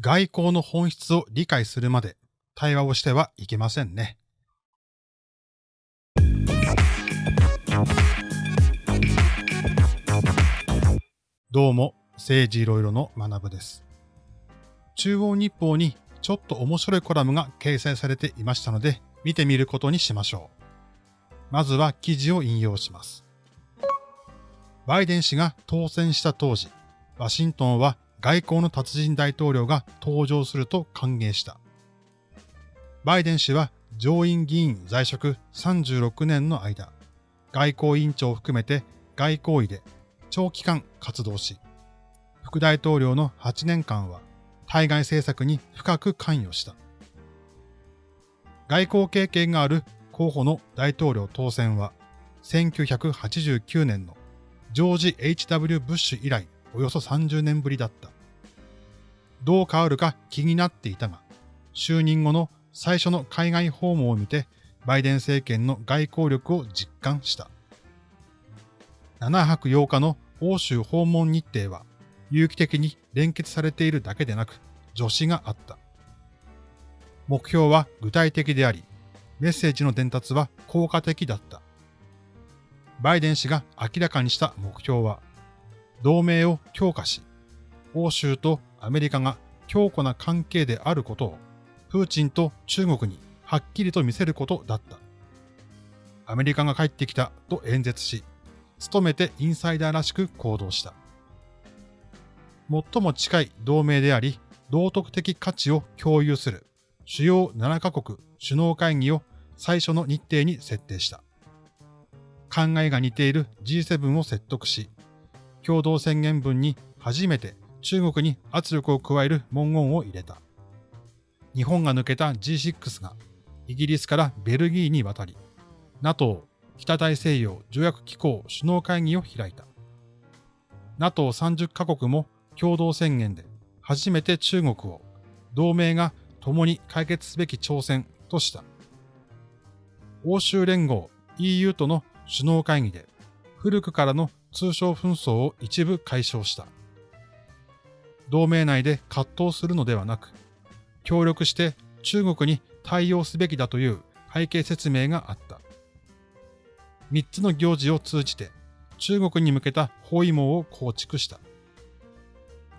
外交の本質を理解するまで対話をしてはいけませんね。どうも、政治いろいろの学部です。中央日報にちょっと面白いコラムが掲載されていましたので、見てみることにしましょう。まずは記事を引用します。バイデン氏が当選した当時、ワシントンは外交の達人大統領が登場すると歓迎した。バイデン氏は上院議員在職36年の間、外交委員長を含めて外交医で長期間活動し、副大統領の8年間は対外政策に深く関与した。外交経験がある候補の大統領当選は、1989年のジョージ・ H.W. ブッシュ以来およそ30年ぶりだった。どう変わるか気になっていたが、就任後の最初の海外訪問を見て、バイデン政権の外交力を実感した。7泊8日の欧州訪問日程は、有機的に連結されているだけでなく、助詞があった。目標は具体的であり、メッセージの伝達は効果的だった。バイデン氏が明らかにした目標は、同盟を強化し、欧州とアメリカが強固な関係であることを、プーチンと中国にはっきりと見せることだった。アメリカが帰ってきたと演説し、努めてインサイダーらしく行動した。最も近い同盟であり、道徳的価値を共有する主要7カ国首脳会議を最初の日程に設定した。考えが似ている G7 を説得し、共同宣言文に初めて中国に圧力を加える文言を入れた。日本が抜けた G6 がイギリスからベルギーに渡り、NATO 北大西洋条約機構首脳会議を開いた。NATO30 カ国も共同宣言で初めて中国を同盟が共に解決すべき挑戦とした。欧州連合 EU との首脳会議で古くからの通商紛争を一部解消した。同盟内で葛藤するのではなく、協力して中国に対応すべきだという背景説明があった。三つの行事を通じて中国に向けた包囲網を構築した。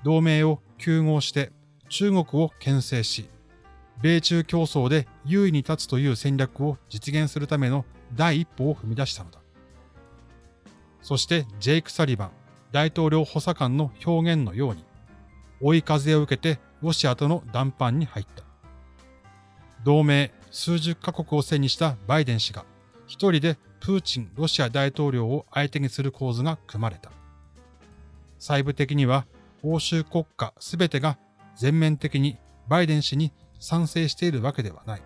同盟を糾合して中国を牽制し、米中競争で優位に立つという戦略を実現するための第一歩を踏み出したのだ。そしてジェイク・サリバン大統領補佐官の表現のように、追い風を受けてロシアとの談判に入った。同盟数十カ国を背にしたバイデン氏が一人でプーチンロシア大統領を相手にする構図が組まれた。細部的には欧州国家すべてが全面的にバイデン氏に賛成しているわけではない。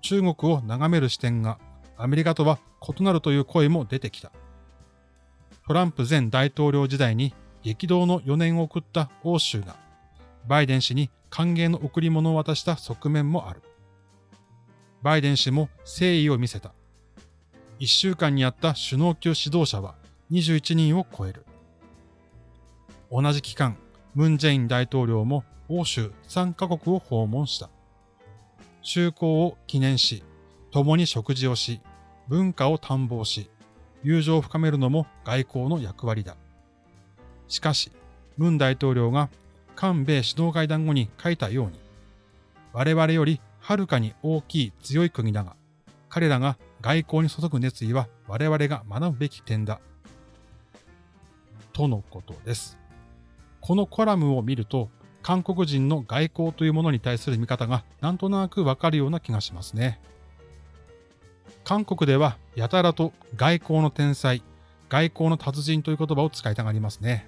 中国を眺める視点がアメリカとは異なるという声も出てきた。トランプ前大統領時代に激動の4年を送った欧州が、バイデン氏に歓迎の贈り物を渡した側面もある。バイデン氏も誠意を見せた。1週間にあった首脳級指導者は21人を超える。同じ期間、ムン・ジェイン大統領も欧州3カ国を訪問した。就航を記念し、共に食事をし、文化を探訪し、友情を深めるのも外交の役割だ。しかし、ムン大統領が韓米首脳会談後に書いたように、我々よりはるかに大きい強い国だが、彼らが外交に注ぐ熱意は我々が学ぶべき点だ。とのことです。このコラムを見ると、韓国人の外交というものに対する見方がなんとなくわかるような気がしますね。韓国ではやたらと外交の天才、外交の達人という言葉を使いたがりますね。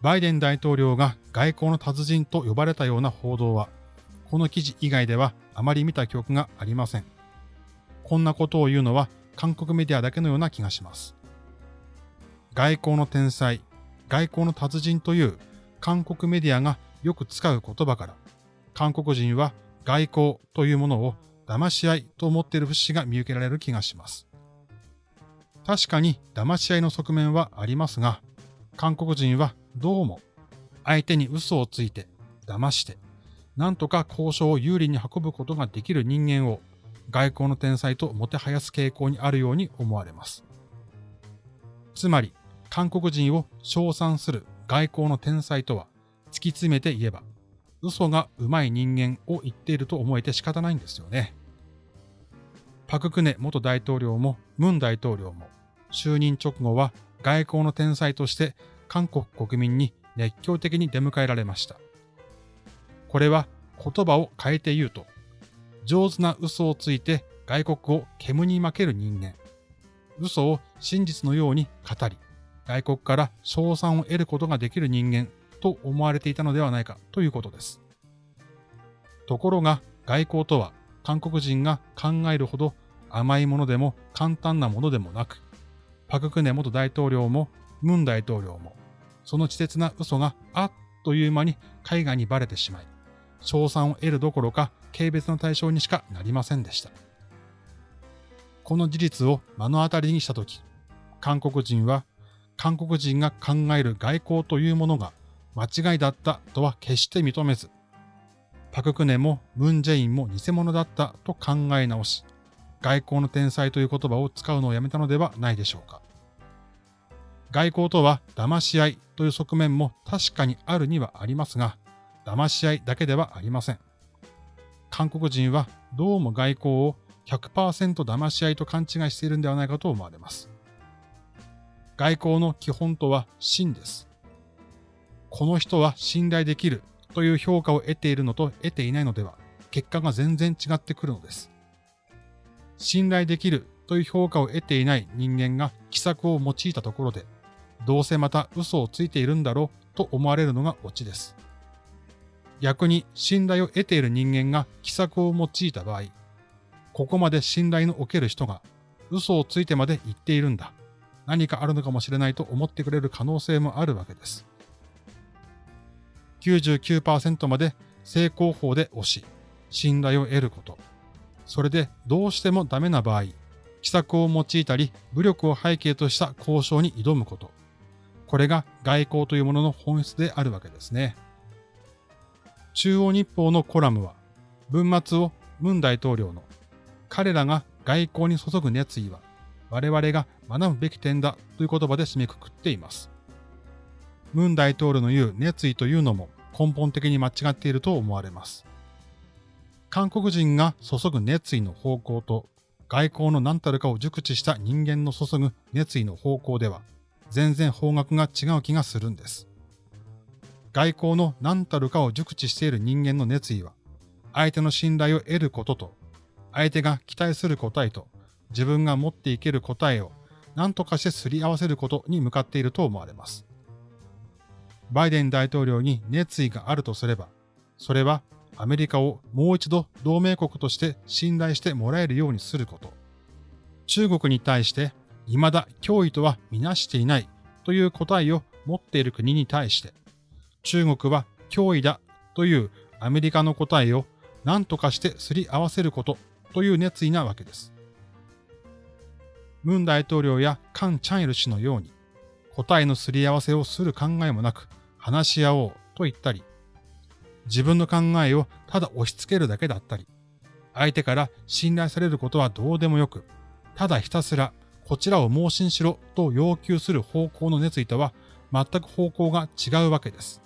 バイデン大統領が外交の達人と呼ばれたような報道は、この記事以外ではあまり見た記憶がありません。こんなことを言うのは韓国メディアだけのような気がします。外交の天才、外交の達人という韓国メディアがよく使う言葉から、韓国人は外交というものを騙し合いと思っている節が見受けられる気がします。確かに騙し合いの側面はありますが、韓国人はどうも相手に嘘をついて、騙して、なんとか交渉を有利に運ぶことができる人間を外交の天才ともてはやす傾向にあるように思われます。つまり、韓国人を称賛する外交の天才とは、突き詰めて言えば、嘘が上手い人間を言っていると思えて仕方ないんですよね。パククネ元大統領もムン大統領も就任直後は外交の天才として韓国国民に熱狂的に出迎えられました。これは言葉を変えて言うと、上手な嘘をついて外国を煙に負ける人間、嘘を真実のように語り、外国から賞賛を得ることができる人間と思われていたのではないかということです。ところが外交とは韓国人が考えるほど甘いものでも簡単なものでもなく、パククネ元大統領もムン大統領も、その稚拙な嘘があっという間に海外にバレてしまい、賞賛を得るどころか軽蔑の対象にしかなりませんでした。この事実を目の当たりにしたとき、韓国人は韓国人が考える外交というものが間違いだったとは決して認めず、パククネもムンジェインも偽物だったと考え直し、外交の天才という言葉を使うのをやめたのではないでしょうか。外交とは騙し合いという側面も確かにあるにはありますが、騙し合いだけではありません。韓国人はどうも外交を100%騙し合いと勘違いしているんではないかと思われます。外交の基本とは真です。この人は信頼できるという評価を得ているのと得ていないのでは、結果が全然違ってくるのです。信頼できるという評価を得ていない人間が奇策を用いたところで、どうせまた嘘をついているんだろうと思われるのがオチです。逆に信頼を得ている人間が奇策を用いた場合、ここまで信頼のおける人が嘘をついてまで言っているんだ。何かあるのかもしれないと思ってくれる可能性もあるわけです。99%まで成功法で押し、信頼を得ること。それでどうしてもダメな場合、奇策を用いたり武力を背景とした交渉に挑むこと。これが外交というものの本質であるわけですね。中央日報のコラムは、文末をムン大統領の彼らが外交に注ぐ熱意は我々が学ぶべき点だという言葉で締めくくっています。ムン大統領の言う熱意というのも根本的に間違っていると思われます。韓国人が注ぐ熱意の方向と外交の何たるかを熟知した人間の注ぐ熱意の方向では全然方角が違う気がするんです。外交の何たるかを熟知している人間の熱意は相手の信頼を得ることと相手が期待する答えと自分が持っていける答えを何とかしてすり合わせることに向かっていると思われます。バイデン大統領に熱意があるとすれば、それはアメリカをもう一度同盟国として信頼してもらえるようにすること。中国に対して未だ脅威とはみなしていないという答えを持っている国に対して、中国は脅威だというアメリカの答えを何とかしてすり合わせることという熱意なわけです。ムン大統領やカン・チャンイル氏のように答えのすり合わせをする考えもなく話し合おうと言ったり、自分の考えをただ押し付けるだけだったり、相手から信頼されることはどうでもよく、ただひたすらこちらを盲信しろと要求する方向の熱意とは全く方向が違うわけです。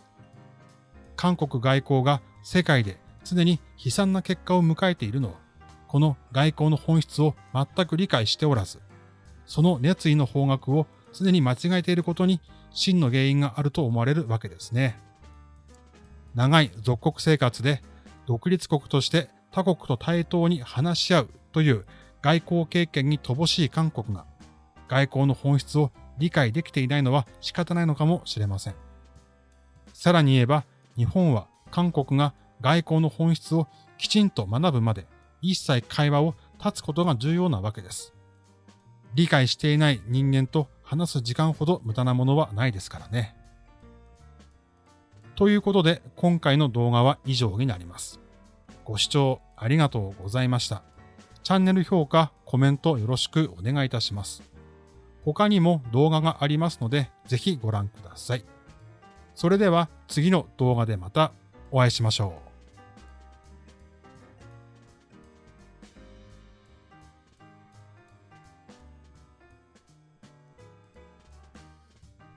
韓国外交が世界で常に悲惨な結果を迎えているのは、この外交の本質を全く理解しておらず、その熱意の方角を常に間違えていることに真の原因があると思われるわけですね。長い属国生活で独立国として他国と対等に話し合うという外交経験に乏しい韓国が外交の本質を理解できていないのは仕方ないのかもしれません。さらに言えば日本は韓国が外交の本質をきちんと学ぶまで一切会話を断つことが重要なわけです。理解していない人間と話す時間ほど無駄なものはないですからね。ということで今回の動画は以上になります。ご視聴ありがとうございました。チャンネル評価、コメントよろしくお願いいたします。他にも動画がありますのでぜひご覧ください。それでは次の動画でまたお会いしましょう。